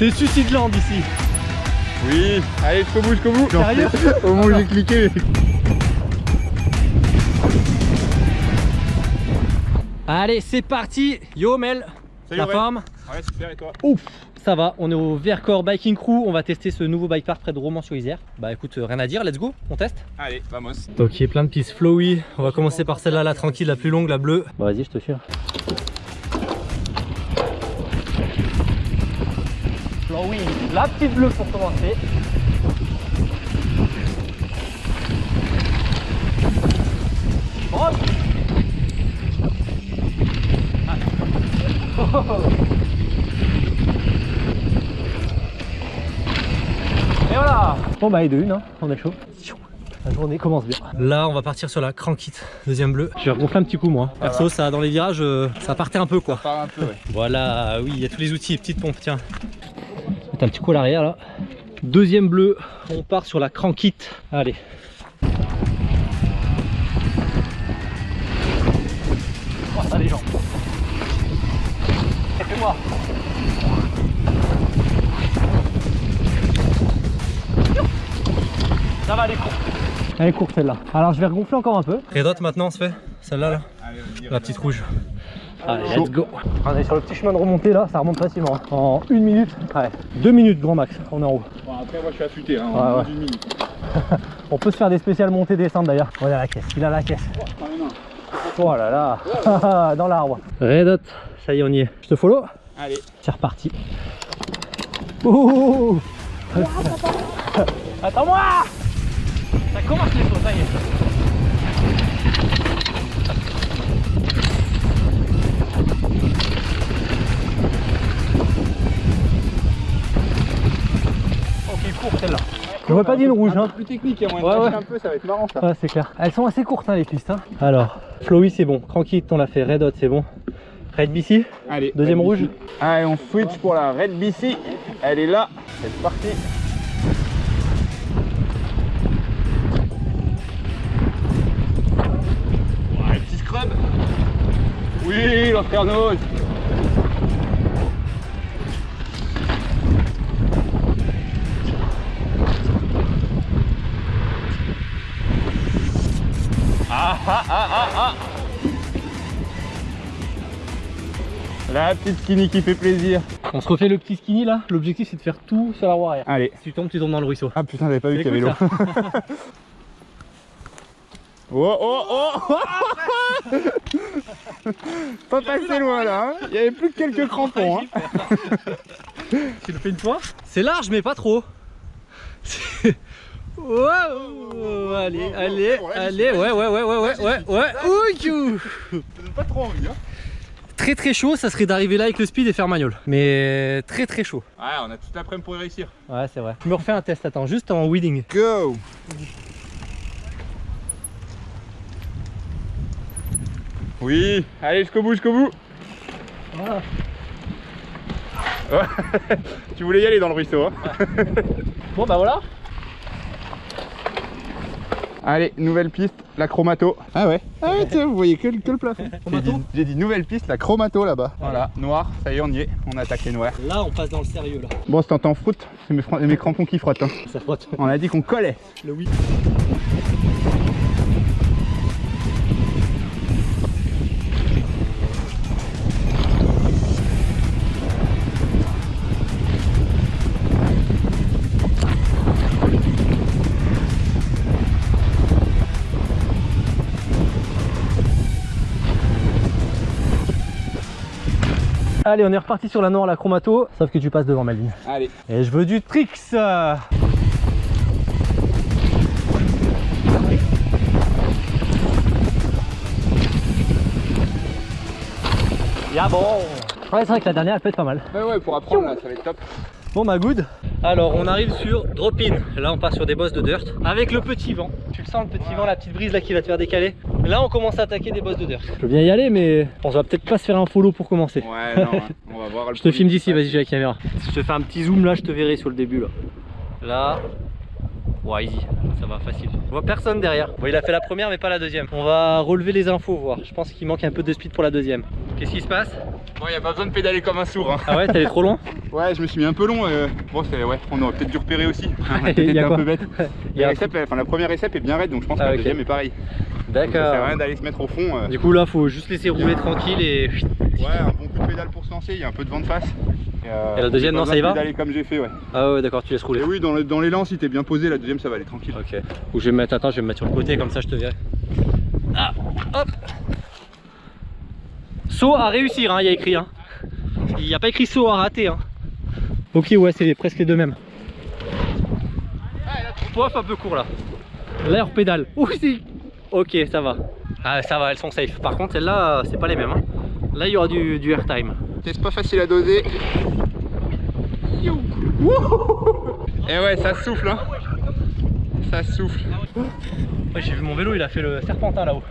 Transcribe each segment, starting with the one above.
C'est Suicide Land ici. Oui, allez jusqu'au bout, jusqu'au bout. Sérieux Au moment où j'ai cliqué. Allez, c'est parti. Yo Mel, Salut, la ouais. forme Ouais, super et toi Ouf ça va, on est au Vercors Biking Crew, on va tester ce nouveau bike park près de Romans-sur-Isère. Bah écoute, euh, rien à dire, let's go, on teste Allez, vamos. Ok, plein de pistes flowy, on va commencer par celle-là, la tranquille, la plus longue, la bleue. Bah vas-y, je te suis. Flowy, la petite bleue pour commencer. Bon bah et de une, hein, on est chaud. La journée commence bien. Là on va partir sur la crankite, deuxième bleu. Je vais regonfler un petit coup moi. Perso ça dans les virages euh, ça partait un peu quoi. Part un peu, ouais. Voilà, oui, il y a tous les outils, petite pompe, tiens. Mettre un petit coup à l'arrière là. Deuxième bleu, on part sur la crankite. Allez. Oh, ça les jambes. Et fais-moi. Va, elle est courte. Elle est courte celle-là. Alors je vais regonfler encore un peu. Redot maintenant on se fait Celle-là là, La petite rouge. Allez, let's go. On est sur le petit chemin de remontée là, ça remonte facilement. hein. En une minute, ouais, deux minutes grand max, on est en haut. Bon, après, moi, je suis affûté, hein. Ouais, en ouais. une minute. On peut se faire des spéciales montées descentes d'ailleurs. Voilà la caisse, il a la caisse. Oh là là, dans l'arbre. Redot, ça y est, on y est. Je te follow Allez. C'est reparti. Ouh Attends-moi Ça commence les sauts, ça y est. Ok, court celle-là. J'aurais pas dit une rouge, Un hein. peu plus technique, hein. on Ouais, ouais. un peu, ça va être marrant ça. Ouais, c'est clair. Elles sont assez courtes, hein, les pistes. hein. Alors, Flowy, c'est bon. Crankit, on l'a fait. Red Hot, c'est bon. Red BC, Allez. deuxième Red rouge. BC. Allez, on switch pour la Red BC. Elle est là. C'est parti. Ah ah ah ah ah La petite skinny qui fait plaisir. On se refait le petit skinny là. L'objectif, c'est de faire tout sur la roue arrière. Allez. Si tu tombes, tu tombes dans le ruisseau. Ah putain, j'avais pas vu qu'il y avait l'eau. Oh oh oh Pas passé loin là, hein. il y avait plus que quelques crampons. Hein. Tu le fais une fois C'est large, mais pas trop. C'est- Wow Allez, allez, bon, là, allez, ouais, ouais, ouais, ouais, ouais, ouais, ouais. Donne pas trop envie. Hein. Très très chaud, ça serait d'arriver là avec le speed et faire manual. Mais très très chaud. Ouais, on a toute l'après-midi pour y réussir. Ouais, c'est vrai. Je me refais un test, attends, juste en weeding. Go Oui, allez jusqu'au bout, jusqu'au bout. Voilà. Ouais. tu voulais y aller dans le ruisseau. Hein. Bon, bah voilà. Allez, nouvelle piste, la chromato. Ah ouais Ah ouais, tiens, vous voyez que, le- que le plafond. J'ai dit, nouvelle piste, la chromato là-bas. Voilà, noir, ça y est, on y est. On attaque les noirs. Là, on passe dans le sérieux, là. Bon, si t'entends froute, c'est mes crampons qui frottent. hein. Ça frotte. On a dit qu'on collait. Le oui. Allez, on est reparti sur la noire, la chromato, sauf que tu passes devant ma ligne. Allez. Et je veux du tricks Ya bon Ouais, c'est vrai que la dernière, elle peut être pas mal. Ouais, ouais, pour apprendre là, ça va être top. Bon bah good Alors on arrive sur drop in Là on passe sur des bosses de dirt. Avec le petit vent. Tu le sens le petit vent, la petite brise là qui va te faire décaler. Là on commence à attaquer des bosses de dirt. Je veux bien y aller mais on va peut-être pas se faire un follow pour commencer. Ouais, non, hein, on va voir le Je te filme d'ici, vas-y j'ai la caméra. Si je te fais un petit zoom là je te verrai sur le début là. Là Ouais, easy, ça va facile. On voit personne derrière. Bon, il a fait la première, mais pas la deuxième. On va relever les infos, voir. Je pense qu'il manque un peu de speed pour la deuxième. Qu'est-ce qui se passe? Bon, y a pas besoin de pédaler comme un sourd. Hein. Ah ouais, t'es allé trop loin? Ouais, je me suis mis un peu long. euh, Bon, c'est ouais, on aurait peut-être dû repérer aussi. On a Il peut-être y été a un peu bête. Il y a La récep, enfin, la première récep est bien raide, donc je pense que Ah, la ok. deuxième est pareil. Donc, Ça sert à D'accord. rien d'aller se mettre au fond. euh. Du coup, là, faut juste laisser rouler tranquille et. Ouais, un bon coup de pédale pour se lancer, il y a un peu de vent de face. Euh, Et la deuxième, non, ça y va comme j'ai fait, ouais. Ah ouais, d'accord, tu laisses rouler. Et oui, dans, le- dans l'élan, si t'es bien posé, la deuxième, ça va aller tranquille. Ok. Ou je vais me mettre, attends, je vais me mettre sur le côté, comme ça je te verrai. Ah, hop Saut à réussir, hein, il y a écrit. Hein. Il n'y a pas écrit saut à rater. Hein. Ok, ouais, c'est presque les deux mêmes. Poif un peu court là. L'air pédale. Ouh, si Ok, ça va. Ah, ça va, elles sont safe. Par contre, celles-là, c'est pas les mêmes. hein. Là, il y aura du, du airtime. C'est pas facile à doser. Et ouais, ça souffle, hein. Ça souffle. Ouais, j'ai vu mon vélo, il a fait le serpentin là-haut.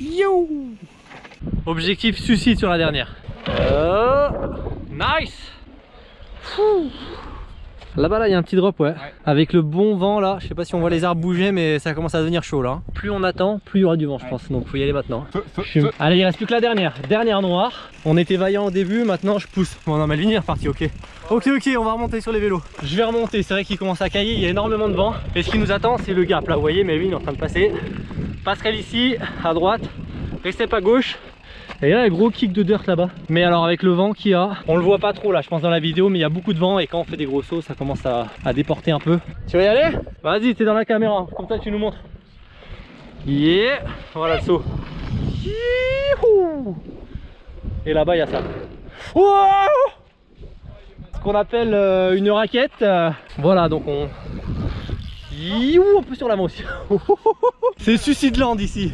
Yo Objectif suicide sur la dernière. Euh, nice Fou. Là-bas, là, il y a un petit drop, ouais. Avec le bon vent, là, je sais pas si on voit les arbres bouger, mais ça commence à devenir chaud, là. Plus on attend, plus il y aura du vent, je Ouais. pense. Donc, faut y aller maintenant. Feu, feu, Je suis- feu. Allez, il reste plus que la dernière. Dernière noire. On était vaillant au début, maintenant je pousse. Bon, non, Melvin il est reparti, ok. Ok, ok, on va remonter sur les vélos. Je vais remonter, c'est vrai qu'il commence à cailler, il y a énormément de vent. Et ce qui nous attend, c'est le gap. Là, vous voyez, Melvin est en train de passer. Passerelle ici, à droite. Restez pas gauche. Et là, un gros kick de dirt là-bas. Mais alors, avec le vent qu'il y a, on le voit pas trop là, je pense, dans la vidéo, mais il y a beaucoup de vent. Et quand on fait des gros sauts, ça commence à, à déporter un peu. Tu vas y aller? Vas-y, t'es dans la caméra. Comme ça, tu nous montres. Yeah Voilà le saut. Et là-bas, il y a ça. Ce qu'on appelle euh, une raquette. euh, voilà, donc on... Un peu sur l'avant aussi. C'est Suicide Land ici.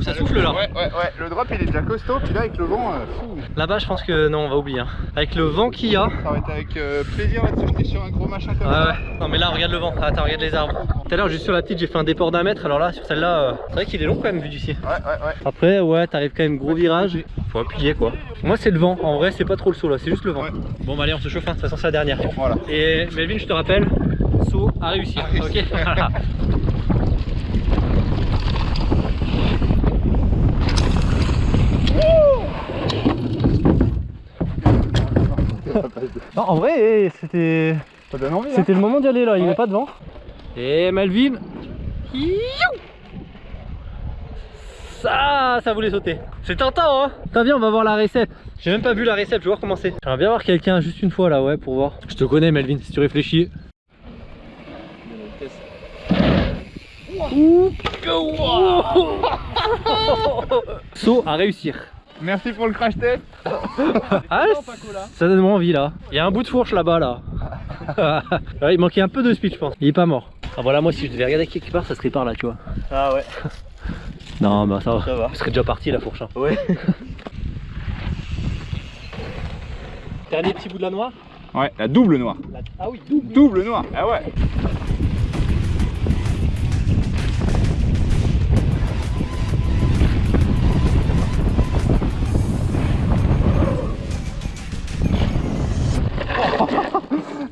Ça souffle là. Ouais, ouais, ouais. Le drop, il est déjà costaud, puis là, avec le vent, euh, fou. Là-bas, je pense que non, on va oublier. hein. Avec le vent qu'il y a. Ça va être avec euh, plaisir là, de sauter sur un gros machin comme Ouais, ça. ouais. Non, mais là, regarde le vent. Attends, regarde les arbres. Tout à l'heure, juste sur la petite, j'ai fait un déport d'un mètre. Alors là, sur celle-là, euh, c'est vrai qu'il est long quand même vu d'ici. Ouais, ouais, ouais. Après, ouais, t'arrives quand même gros virage. Faut appuyer quoi. Moi, c'est le vent. En vrai, c'est pas trop le saut là, c'est juste le vent. Ouais. Bon, bah allez, on se chauffe. hein. De toute façon, c'est la dernière. Voilà. Et Melvin, je te rappelle, saut à réussir. À réussir. Ok Voilà. Non, en vrai, eh, c'était Ça donne envie, hein c'était le moment d'y aller là, il Ouais. avait pas de vent. Et Melvin, Youh ça, ça voulait sauter. C'est tentant, hein T'as viens, on va voir la récep. J'ai même pas vu la récep, je vais voir comment c'est. J'aimerais bien voir quelqu'un juste une fois là, ouais, pour voir. Je te connais, Melvin, si tu réfléchis. Saut à réussir. Merci pour le crash test. Ah, ça donne envie là. Il y a un bout de fourche là-bas là. Ouais, il manquait un peu de speed, je pense. Il est pas mort. Ah voilà, moi si je devais regarder quelque part, ça serait par là, tu vois. Ah ouais, Non, bah ça va. ça va. Il serait déjà parti la fourche. hein. Ouais. Dernier petit bout de la noire. Ouais, la double noire. La- Ah oui, double. Double noire. Ah ouais.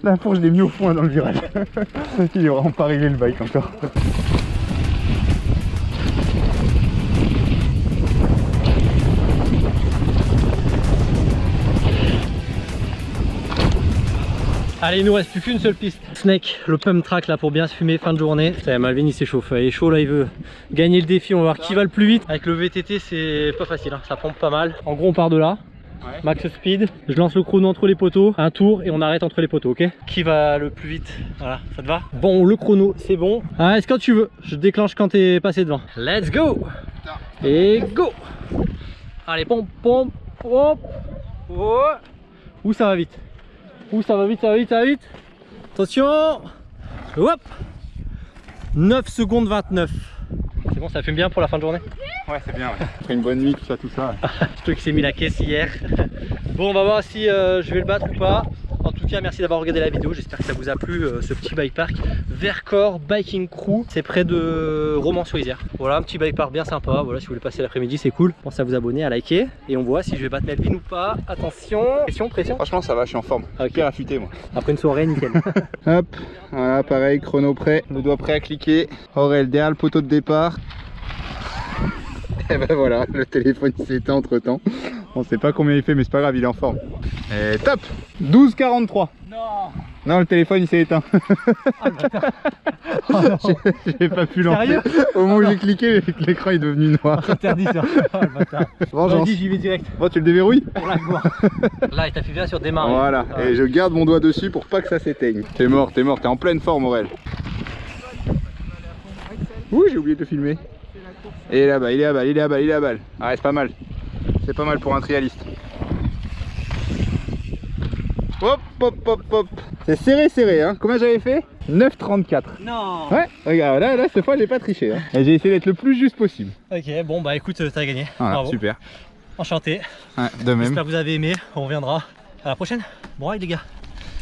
La je l'ai mis au fond dans le virage. Il est vraiment pas réglé le bike encore. Allez, il nous reste plus qu'une seule piste. Snake, le pump track là pour bien se fumer, fin de journée. Ça y est, Malvin il s'échauffe, il est chaud là, il veut gagner le défi. On va voir qui va le plus vite. Avec le VTT, c'est pas facile, hein, ça pompe pas mal. En gros, on part de là. Ouais. Max speed, je lance le chrono entre les poteaux, un tour et on arrête entre les poteaux, ok Qui va le plus vite Voilà, ça te va Bon, le chrono, c'est bon. Ah, est-ce quand tu veux Je déclenche quand t'es passé devant. Let's go Et go Allez, pompe, pompe, pompe. Ouh, ça va vite Ouh, ça va vite, ça va vite, ça va vite Attention Hop 9 secondes 29 C'est bon, ça fume bien pour la fin de journée Ouais, c'est bien. Ouais. Après une bonne nuit, tout ça, tout ça. Toi qui s'est mis la caisse hier. Bon, on va voir si euh, je vais le battre ou pas. En tout tout cas, merci d'avoir regardé la vidéo. J'espère que ça vous a plu, euh, ce petit bike park. Vercors Biking Crew, c'est près de Romans-sur-Isère. Voilà, un petit bike park bien sympa. Voilà, si vous voulez passer l'après-midi, c'est cool. Pensez à vous abonner, à liker. Et on voit si je vais battre Melvin ou pas. Attention, pression, pression. Franchement, ça va, je suis en forme. Ok. Bien affûté, moi. Après une soirée, nickel. Hop, voilà, pareil, chrono prêt, le doigt prêt à cliquer. Aurel derrière le poteau de départ. Et ben voilà, le téléphone s'est éteint entre temps. On sait pas combien il fait, mais c'est pas grave, il est en forme. Et top 12,43. non Non, le téléphone il s'est éteint. Ah, le bâtard. Oh. J'ai- pas pu lancer. Sérieux Au moment où j'ai cliqué, l'écran est devenu noir. Interdit ça. Oh, le bâtard. J'y vais direct. Bon, tu le déverrouilles Pour la gloire. Là, il t'appuie bien sur démarrer. Voilà, Ah. et je garde mon doigt dessus pour pas que ça s'éteigne. T'es mort, t'es mort, t'es en pleine forme, Aurel. Ouh, j'ai oublié de le filmer. Et il est là-bas, il est là-bas, il est là-bas, il est là-bas. Ah, c'est pas mal. C'est pas mal pour un trialiste. Hop, hop, hop, hop. C'est serré, serré, hein. Combien j'avais fait? 9,34. Non Ouais, regarde, là, là, cette fois, j'ai pas triché. Hein. J'ai essayé d'être le plus juste possible. Ok, bon bah écoute, euh, t'as gagné. Voilà, Bravo. super. Enchanté. Ouais, de même. J'espère que vous avez aimé. On reviendra à la prochaine. Bon ride les gars.